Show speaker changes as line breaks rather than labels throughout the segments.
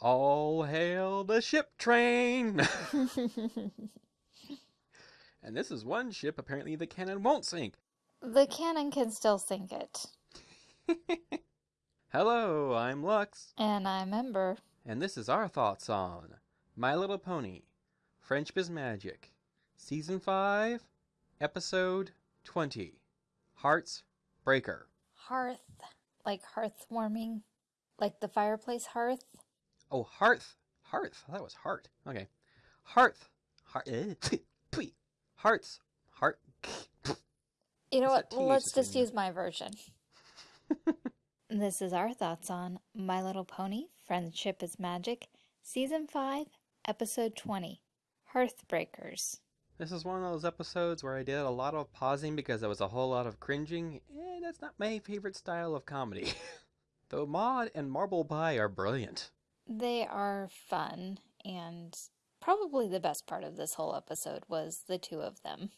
All hail the ship train! and this is one ship apparently the cannon won't sink.
The cannon can still sink it.
Hello, I'm Lux,
And I'm Ember.
and this is our thoughts on My Little Pony Friendship is Magic, Season 5, Episode 20 Hearts Breaker.
Hearth. Like hearth warming. Like the fireplace hearth.
Oh, Hearth. Hearth. That was heart. Okay. Hearth. Heart. Eh. Hearts. Heart.
You know
It's
what?
a
Let's just use my version. this is our thoughts on My Little Pony Friendship is Magic, Season 5, Episode 20 Hearthbreakers.
This is one of those episodes where I did a lot of pausing because there was a whole lot of cringing, and that's not my favorite style of comedy. Though Maud and Marble Pie are brilliant.
They are fun, and probably the best part of this whole episode was the two of them.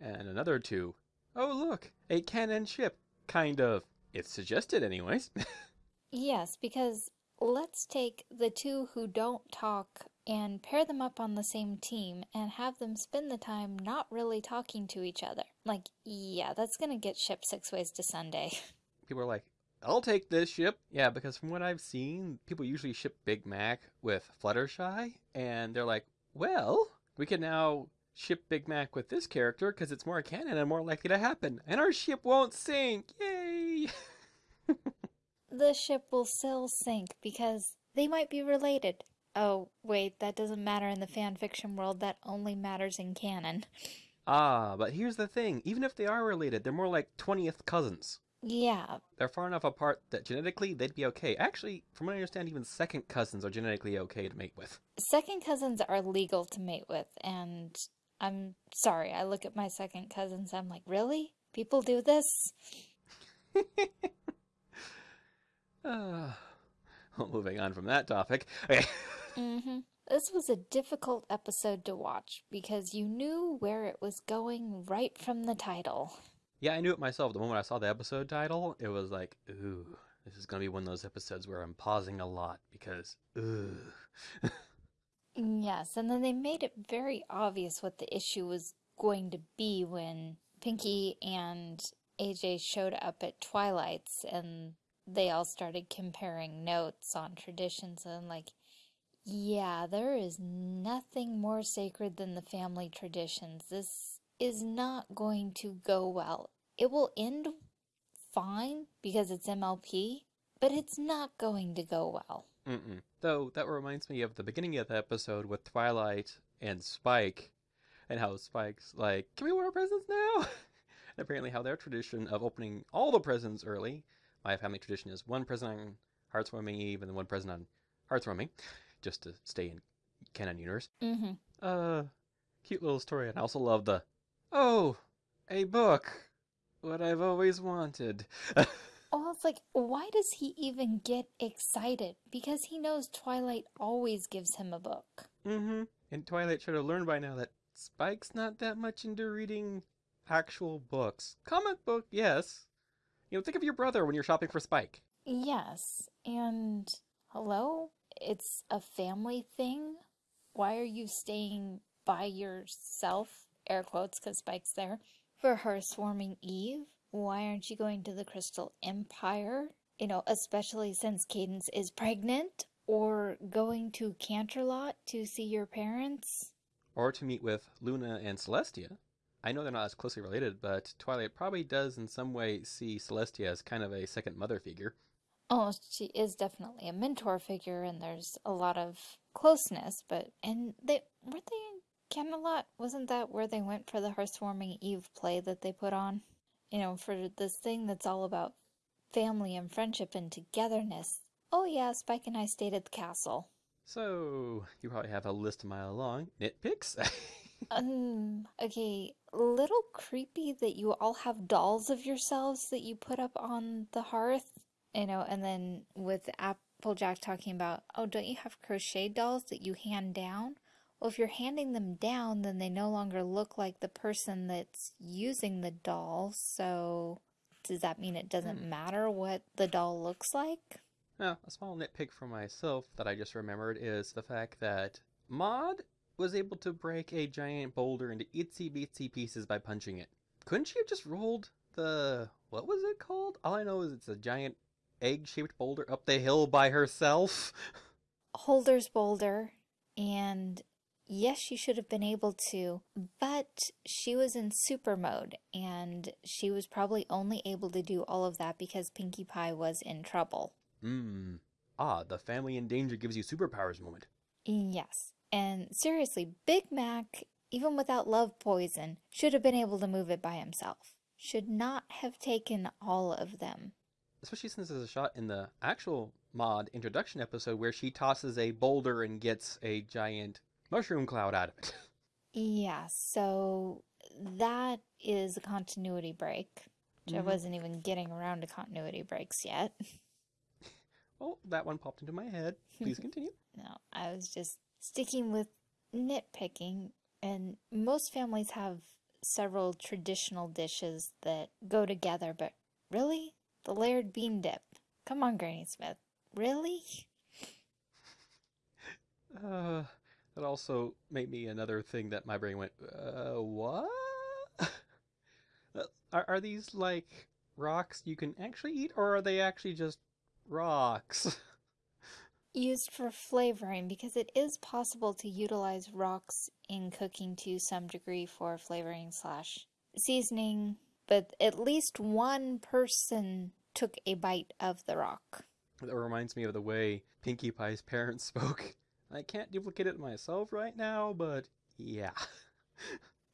And another two. Oh, look, a cannon ship. Kind of. It's suggested, anyways.
Yes, because let's take the two who don't talk and pair them up on the same team and have them spend the time not really talking to each other. Like, yeah, that's gonna get shipped six ways to Sunday.
people are like, I'll take this ship. Yeah, because from what I've seen, people usually ship Big Mac with Fluttershy, and they're like, well, we can now ship Big Mac with this character because it's more canon and more likely to happen, and our ship won't sink. Yay!
the ship will still sink because they might be related. Oh, wait, that doesn't matter in the fan fiction world, that only matters in canon.
ah, but here's the thing even if they are related, they're more like 20th cousins.
Yeah,
They're far enough apart that genetically they'd be okay. Actually, from what I understand, even second cousins are genetically okay to mate with.
second cousins are legal to mate with, and I'm sorry, I look at my second cousins, I'm like, really? People do this?
Uh, well, moving on from that topic. Okay.
Mm-hmm. This was a difficult episode to watch because you knew where it was going right from the title.
Yeah, I knew it myself. The moment I saw the episode title, it was like, ooh, this is going to be one of those episodes where I'm pausing a lot because, ooh.
Yes, and then they made it very obvious what the issue was going to be when Pinkie and AJ showed up at Twilight's and they all started comparing notes on traditions and like, yeah, there is nothing more sacred than the family traditions. This is not going to go well. It will end fine because it's MLP, but it's not going to go well.
Mm-mm. Though, that reminds me of the beginning of the episode with Twilight and Spike, and how Spike's like, can we open our presents now? and apparently how their tradition of opening all the presents early, my family tradition is one present on Hearth's Warming Eve and then one present on Hearth's Warming, just to stay in canon universe.
Mm-hmm.
Uh, cute little story, and I also love the, oh, a book, what I've always wanted.
Oh, it's like, why does he even get excited? Because he knows Twilight always gives him a book.
mm-hmm. And Twilight should have learned by now that Spike's not that much into reading actual books. Comic book, yes. You know, think of your brother when you're shopping for Spike.
Yes, and hello? It's a family thing? Why are you staying by yourself? Air quotes, because Spike's there. For Hearth's Warming Eve? Why aren't you going to the Crystal Empire? You know, especially since Cadance is pregnant? Or going to Canterlot to see your parents?
Or to meet with Luna and Celestia. I know they're not as closely related, but Twilight probably does in some way see Celestia as kind of a second mother figure.
Oh, she is definitely a mentor figure, and there's a lot of closeness. But and they weren't they in Canterlot? Wasn't that where they went for the Hearthwarming Eve play that they put on? You know, for this thing that's all about family and friendship and togetherness. Oh yeah, Spike and I stayed at the castle.
So, you probably have a list a mile long. Nitpicks?
Um, okay, little creepy that you all have dolls of yourselves that you put up on the hearth. You know, and then with Applejack talking about, oh, don't you have crochet dolls that you hand down? Well, if you're handing them down, then they no longer look like the person that's using the doll. So, does that mean it doesn't hmm. matter what the doll looks like?
Now, a small nitpick for myself that I just remembered is the fact that Maud was able to break a giant boulder into itsy bitsy pieces by punching it. Couldn't she have just rolled the. what was it called? All I know is it's a giant egg shaped boulder up the hill by herself.
Holder's boulder, and yes, she should have been able to, but she was in super mode, and she was probably only able to do all of that because Pinkie Pie was in trouble.
Hmm. Ah, the family in danger gives you superpowers moment.
Yes. And seriously, Big Mac, even without love poison, should have been able to move it by himself. Should not have taken all of them.
Especially since there's a shot in the actual Maud introduction episode where she tosses a boulder and gets a giant mushroom cloud out of it.
Yeah, so that is a continuity break. Which I wasn't even getting around to continuity breaks yet.
Oh, that one popped into my head. Please continue.
No, I was just sticking with nitpicking, and most families have several traditional dishes that go together, but really? The layered bean dip. Come on, Granny Smith. Really?
Uh, that also made me another thing that my brain went, uh, what? Uh, are, are these like rocks you can actually eat, or are they actually just rocks?
Used for flavoring because it is possible to utilize rocks in cooking to some degree for flavoring slash seasoning, but at least one person took a bite of the rock.
That reminds me of the way Pinkie Pie's parents spoke. I can't duplicate it myself right now, but yeah.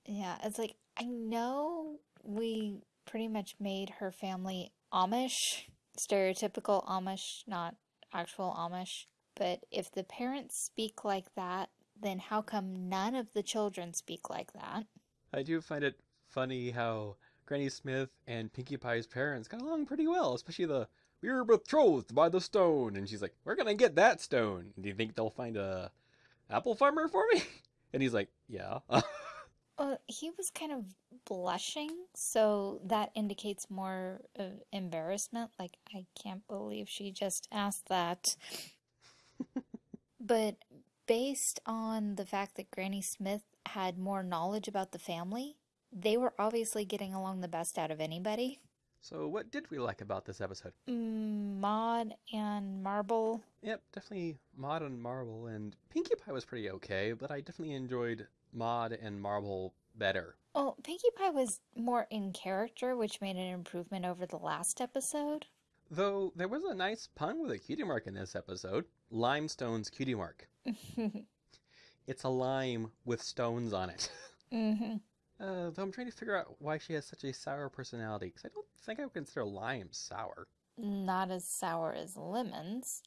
Yeah, it's like I know we pretty much made her family Amish, stereotypical Amish, not actual Amish. But if the parents speak like that, then how come none of the children speak like that?
I do find it funny how Granny Smith and Pinkie Pie's parents got along pretty well, especially the we're betrothed by the stone, and she's like, "We're gonna get that stone. Do you think they'll find a apple farmer for me?" And he's like, "Yeah."
Well, uh, he was kind of blushing, so that indicates more of embarrassment. Like, I can't believe she just asked that. But based on the fact that Granny Smith had more knowledge about the family, they were obviously getting along the best out of anybody.
So, what did we like about this episode?
Mm, Maud and Marble.
Yep, definitely Maud and Marble, and Pinkie Pie was pretty okay, but I definitely enjoyed Maud and Marble better.
Oh, Pinkie Pie was more in character, which made an improvement over the last episode.
Though there was a nice pun with a cutie mark in this episode. Limestone's cutie mark. It's a lime with stones on it.
hmm
Uh, though I'm trying to figure out why she has such a sour personality, because I don't think I would consider lime sour.
Not as sour as lemons,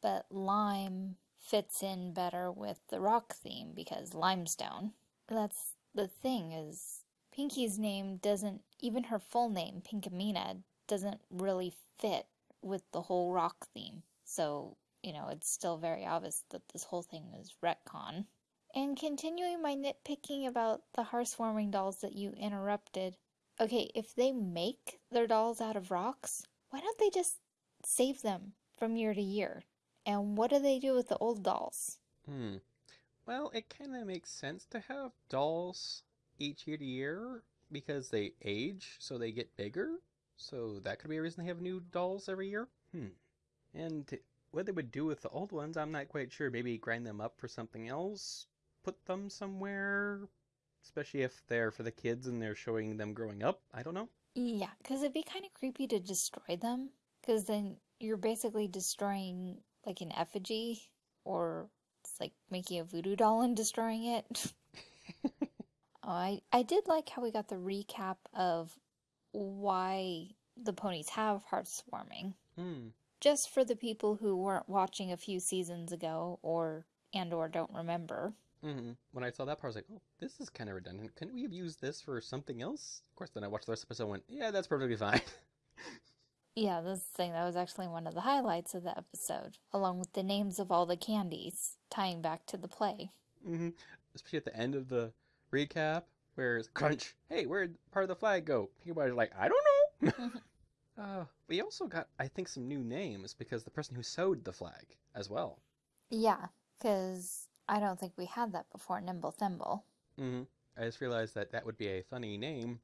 but lime fits in better with the rock theme because limestone. That's the thing is Pinkie's name doesn't even her full name, Pinkamina, doesn't really fit with the whole rock theme. So, you know, it's still very obvious that this whole thing is retcon. And continuing my nitpicking about the heartwarming dolls that you interrupted. Okay, if they make their dolls out of rocks, why don't they just save them from year to year? And what do they do with the old dolls?
Hmm. Well, it kind of makes sense to have dolls each year to year because they age, so they get bigger. So that could be a reason they have new dolls every year. Hmm. And what they would do with the old ones, I'm not quite sure. Maybe grind them up for something else, put them somewhere, especially if they're for the kids and they're showing them growing up. I don't know.
Yeah, because it'd be kind of creepy to destroy them, because then you're basically destroying like an effigy, or it's like making a voodoo doll and destroying it. oh, I I did like how we got the recap of why the ponies have Hearth's Warming.
Hmm.
Just for the people who weren't watching a few seasons ago, or and or don't remember.
Hmm When I saw that part, I was like, "Oh, this is kind of redundant. Couldn't we have used this for something else?" Of course, then I watched the rest of the episode. and Went, "Yeah, that's perfectly fine."
Yeah, this thing that was actually one of the highlights of the episode, along with the names of all the candies, tying back to the play.
Mm -hmm. Especially at the end of the recap, where it's crunch. Hey, where'd part of the flag go? Pinkie Pie's like, I don't know. uh, We also got, I think, some new names because the person who sewed the flag as well.
Yeah, because I don't think we had that before, Nimble Thimble.
hmm I just realized that that would be a funny name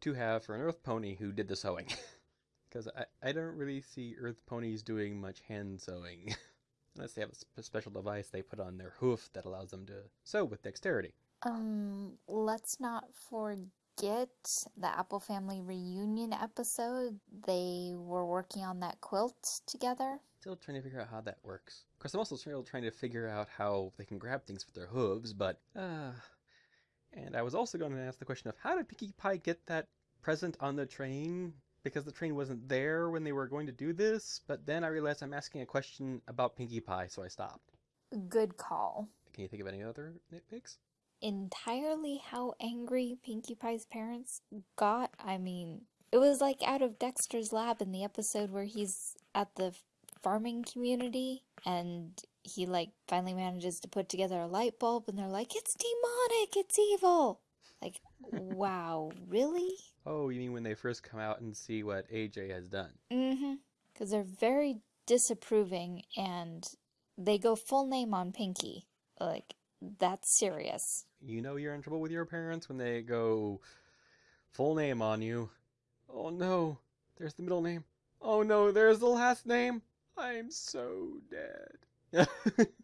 to have for an Earth pony who did the sewing. Because I, I don't really see Earth ponies doing much hand sewing. Unless they have a special device they put on their hoof that allows them to sew with dexterity.
Um, let's not forget the Apple Family reunion episode. They were working on that quilt together.
Still trying to figure out how that works. Of course, I'm also still trying to figure out how they can grab things with their hooves, but, uh... And I was also going to ask the question of how did Pinkie Pie get that present on the train? Because the train wasn't there when they were going to do this, but then I realized I'm asking a question about Pinkie Pie, so I stopped.
Good call.
Can you think of any other nitpicks?
Entirely how angry Pinkie Pie's parents got. I mean, it was like out of Dexter's lab in the episode where he's at the farming community and he like finally manages to put together a light bulb and they're like, it's demonic, it's evil. Like, wow, really?
Oh, you mean when they first come out and see what AJ has done?
Mm-hmm. Because they're very disapproving and they go full name on Pinkie. Like, that's serious.
You know you're in trouble with your parents when they go full name on you. Oh no, there's the middle name. Oh no, there's the last name. I'm so dead.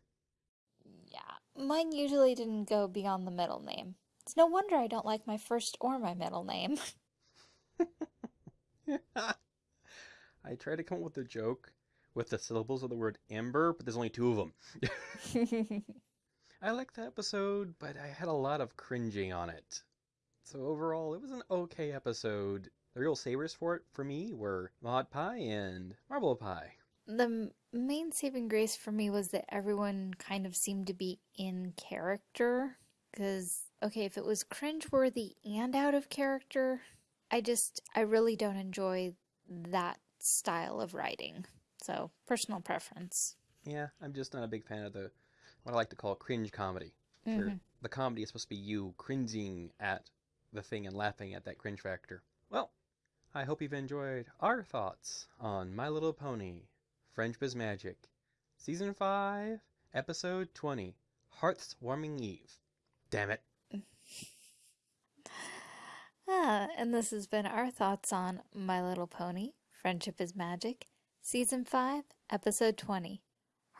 Yeah, mine usually didn't go beyond the middle name. It's no wonder I don't like my first or my middle name.
I tried to come up with a joke with the syllables of the word amber, but there's only two of them. I liked the episode, but I had a lot of cringing on it. So overall, it was an okay episode. The real savers for it, for me, were Maud Pie and Marble Pie.
the main saving grace for me was that everyone kind of seemed to be in character. Because, okay, if it was cringeworthy and out of character, I just, I really don't enjoy that style of writing. So, personal preference.
Yeah, I'm just not a big fan of the what I like to call cringe comedy. Where
Mhm.
the comedy is supposed to be you cringing at the thing and laughing at that cringe factor. Well, I hope you've enjoyed our thoughts on My Little Pony, Friendship is Magic, Season 5, Episode 20, Hearth's Warming Eve. Damn it.
Ah, and this has been our thoughts on My Little Pony, Friendship is Magic, Season 5, Episode 20,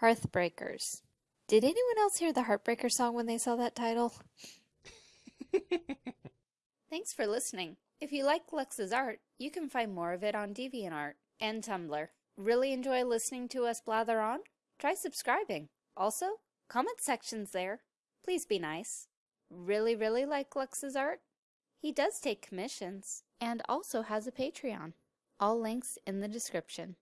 Hearthbreakers. Did anyone else hear the Heartbreaker song when they saw that title? Thanks for listening. If you like Lux's art, you can find more of it on DeviantArt and Tumblr. Really enjoy listening to us blather on? Try subscribing. Also, comment sections there. Please be nice. Really, really like Lux's art? He does take commissions and also has a Patreon. All links in the description.